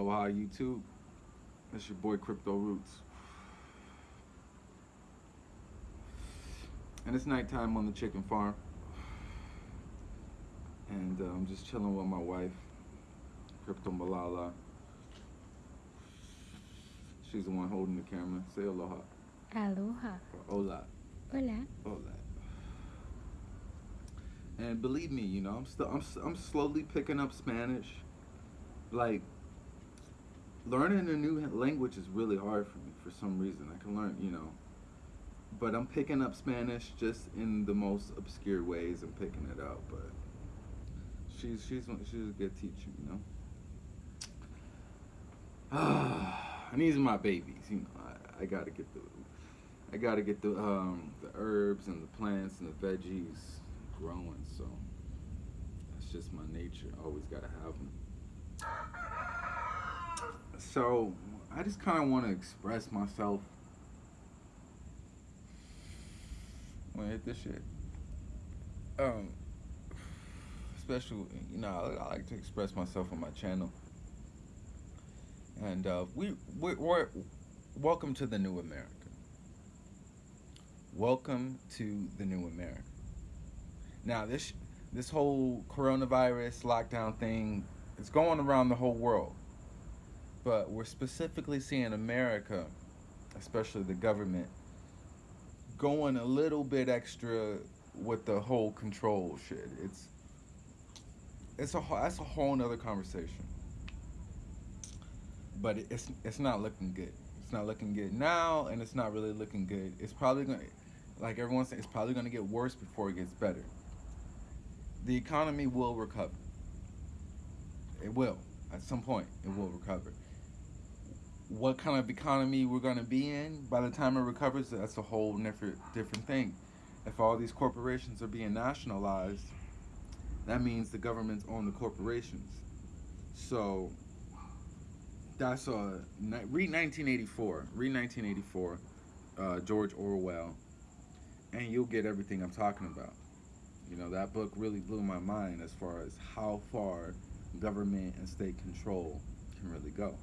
Aloha YouTube. It's your boy Crypto Roots. And it's nighttime on the chicken farm. And uh, I'm just chilling with my wife, Crypto Malala. She's the one holding the camera. Say aloha. Aloha. Or hola. Hola. Hola. And believe me, you know, I'm still I'm I'm slowly picking up Spanish. Like learning a new language is really hard for me for some reason. I can learn, you know, but I'm picking up Spanish just in the most obscure ways. I'm picking it up, but she's she's she's a good teacher, you know. and these are my babies, you know. I, I gotta get the I gotta get the um the herbs and the plants and the veggies growing. So that's just my nature. Always gotta have them. So I just kind of want to express myself. To hit this shit? Um, special, you know, I, I like to express myself on my channel. And uh, we we we're welcome to the new America. Welcome to the new America. Now this this whole coronavirus lockdown thing is going around the whole world. But we're specifically seeing America, especially the government, going a little bit extra with the whole control shit. It's it's a that's a whole nother conversation. But it's it's not looking good. It's not looking good now, and it's not really looking good. It's probably gonna, like everyone's saying, it's probably gonna get worse before it gets better. The economy will recover. It will. At some point, it will recover. What kind of economy we're gonna be in by the time it recovers, that's a whole different different thing. If all these corporations are being nationalized, that means the governments own the corporations. So that's a read 1984. Read 1984, uh, George Orwell, and you'll get everything I'm talking about. You know that book really blew my mind as far as how far government and state control can really go.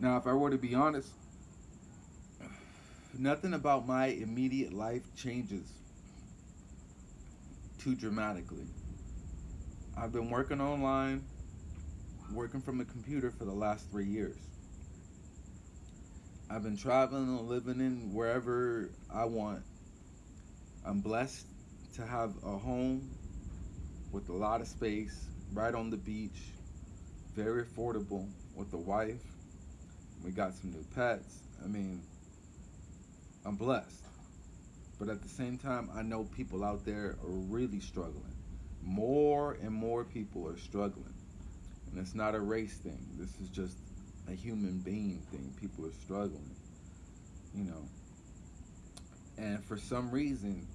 Now, if I were to be honest, nothing about my immediate life changes too dramatically. I've been working online, working from a computer for the last three years. I've been traveling and living in wherever I want. I'm blessed to have a home with a lot of space, right on the beach, very affordable, with a wife. We got some new pets. I mean, I'm blessed. But at the same time, I know people out there are really struggling. More and more people are struggling. And it's not a race thing. This is just a human being thing. People are struggling. You know. And for some reason,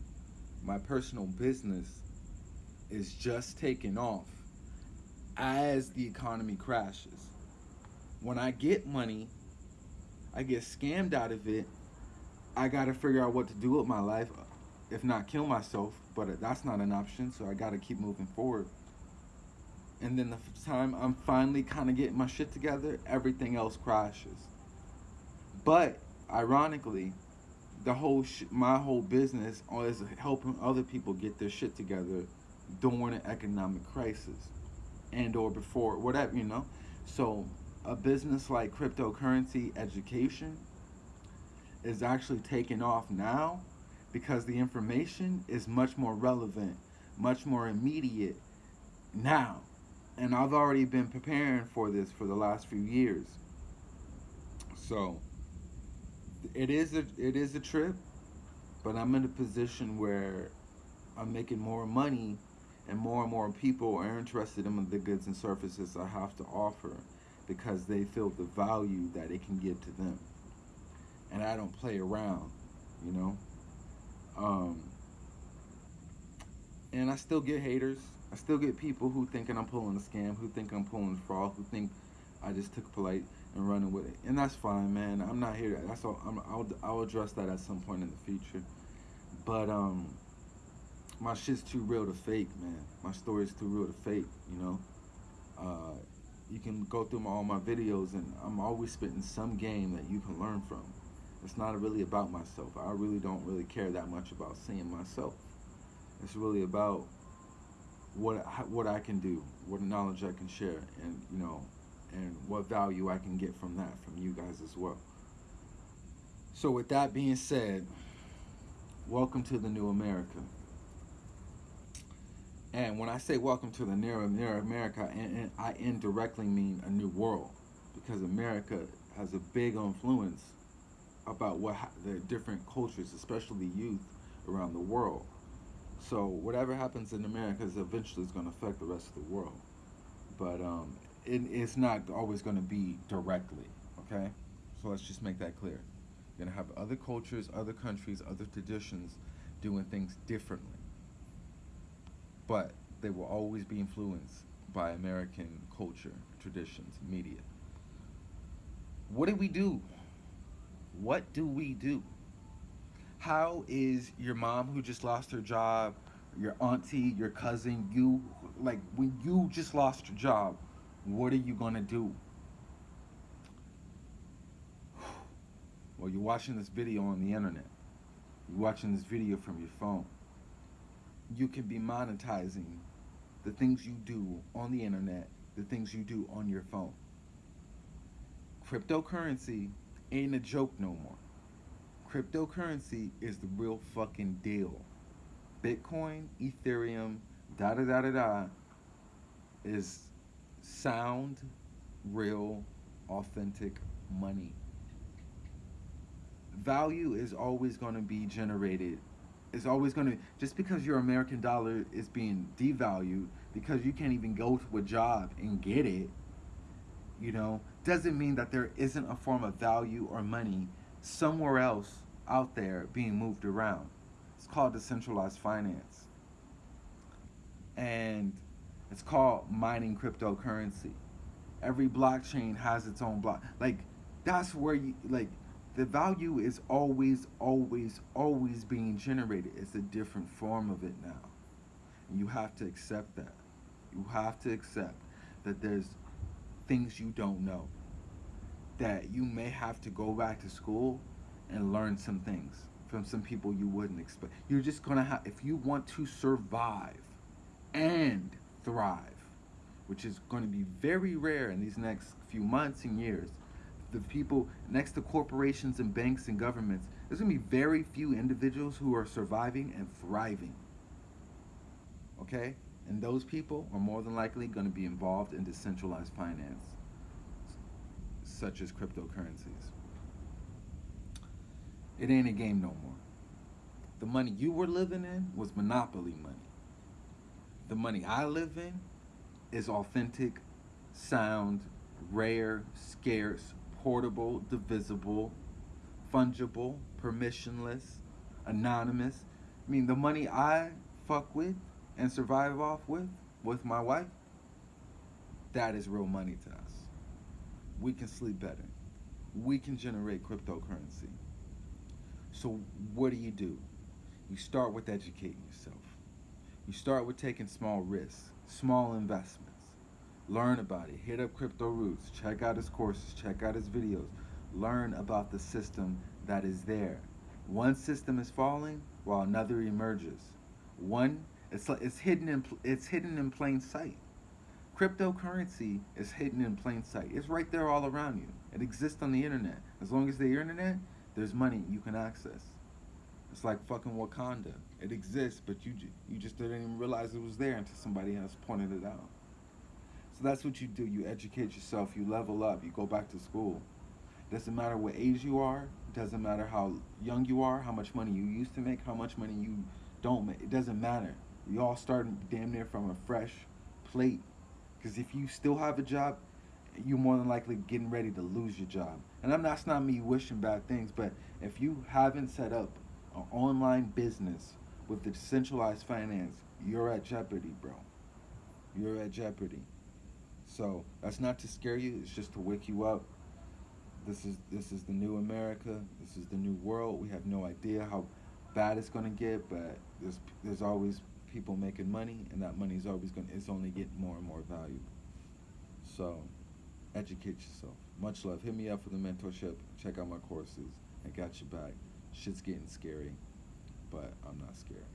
my personal business is just taking off as the economy crashes. When I get money, I get scammed out of it. I got to figure out what to do with my life, if not kill myself, but that's not an option, so I got to keep moving forward. And then the time I'm finally kind of getting my shit together, everything else crashes. But ironically, the whole sh- my whole business is helping other people get their shit together during an economic crisis and or before whatever you know so a business like cryptocurrency education is actually taking off now because the information is much more relevant much more immediate now. And i've already been preparing for this for the last few years. So it is a it is a trip but i'm in a position where i'm making more money and more and more people are interested in the goods and services i have to offer because they feel the value that it can give to them. And i don't play around you know? Um, and i still get haters. I still get people who thinking i'm pulling a scam who think i'm pulling a fraud who think i just took polite and running with it. And that's fine man. I'm not here. That's all I'm, I'll, I'll address that at some point in the future. But um my shit's too real to fake man. My story's too real to fake you know? Uh, you can go through my, all my videos, and I'm always spitting some game that you can learn from. It's not really about myself. I really don't really care that much about seeing myself. It's really about what what I can do, what knowledge I can share, and you know, and what value I can get from that from you guys as well. So with that being said, welcome to the new America. And when I say welcome to the near, near America, and, I indirectly mean a new world, because America has a big influence about what the different cultures, especially youth around the world. So whatever happens in America is eventually going to affect the rest of the world. But um, it, it's not always going to be directly, okay? So let's just make that clear. You're going to have other cultures, other countries, other traditions doing things differently. But they will always be influenced by American culture, traditions, media. What do we do? What do we do? How is your mom who just lost her job, your auntie, your cousin, you, like when you just lost your job, what are you gonna do? Well, you're watching this video on the internet. You're watching this video from your phone. You can be monetizing the things you do on the internet, the things you do on your phone. Cryptocurrency ain't a joke no more. Cryptocurrency is the real fucking deal. Bitcoin, Ethereum, da da da da da is sound, real, authentic money. Value is always going to be generated. It's always going to, just because your American dollar is being devalued, because you can't even go to a job and get it, you know, doesn't mean that there isn't a form of value or money somewhere else out there being moved around. It's called decentralized finance. And it's called mining cryptocurrency. Every blockchain has its own block. Like that's where you like the value is always, always, always being generated. It's a different form of it now. And you have to accept that. You have to accept that there's things you don't know. That you may have to go back to school and learn some things from some people you wouldn't expect. You're just gonna have, if you want to survive and thrive, which is going to be very rare in these next few months and years. The people next to corporations and banks and governments, there's going to be very few individuals who are surviving and thriving. Okay? And those people are more than likely going to be involved in decentralized finance, such as cryptocurrencies. It ain't a game no more. The money you were living in was monopoly money. The money I live in is authentic, sound, rare, scarce, portable, divisible, fungible, permissionless, anonymous. I mean, the money I fuck with and survive off with, with my wife, that is real money to us. We can sleep better. We can generate cryptocurrency. So, what do you do? You start with educating yourself. You start with taking small risks small investments. Learn about it. Hit up Crypto Roots. Check out his courses. Check out his videos. Learn about the system that is there. One system is falling while another emerges. One, it's it's hidden in it's hidden in plain sight. Cryptocurrency is hidden in plain sight. It's right there all around you. It exists on the internet. As long as the internet, there's money you can access. It's like fucking Wakanda. It exists, but you you just didn't even realize it was there until somebody else pointed it out. So that's what you do. You educate yourself. You level up. You go back to school. Doesn't matter what age you are. Doesn't matter how young you are. How much money you used to make. How much money you don't make. It doesn't matter. You all start damn near from a fresh plate. Because if you still have a job, you're more than likely getting ready to lose your job. And I'm not, that's not me wishing bad things, but if you haven't set up an online business with the decentralized finance, you're at jeopardy, bro. You're at jeopardy. So that's not to scare you. It's just to wake you up. This is this is the new America. This is the new world. We have no idea how bad it's gonna get, but there's there's always people making money, and that money is always gonna It's only getting more and more valuable. So, educate yourself. Much love. Hit me up for the mentorship. Check out my courses. I got your back. Shit's getting scary, but I'm not scared.